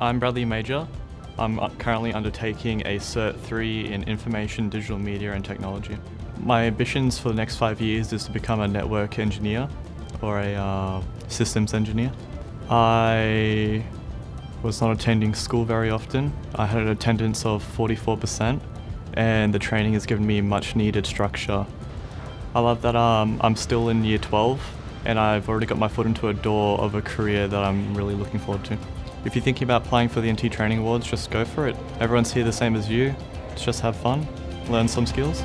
I'm Bradley Major. I'm uh, currently undertaking a Cert 3 in Information, Digital Media and Technology. My ambitions for the next five years is to become a network engineer or a uh, systems engineer. I was not attending school very often. I had an attendance of 44% and the training has given me much needed structure. I love that um, I'm still in year 12 and I've already got my foot into a door of a career that I'm really looking forward to. If you're thinking about applying for the NT Training Awards, just go for it. Everyone's here the same as you. Just have fun, learn some skills.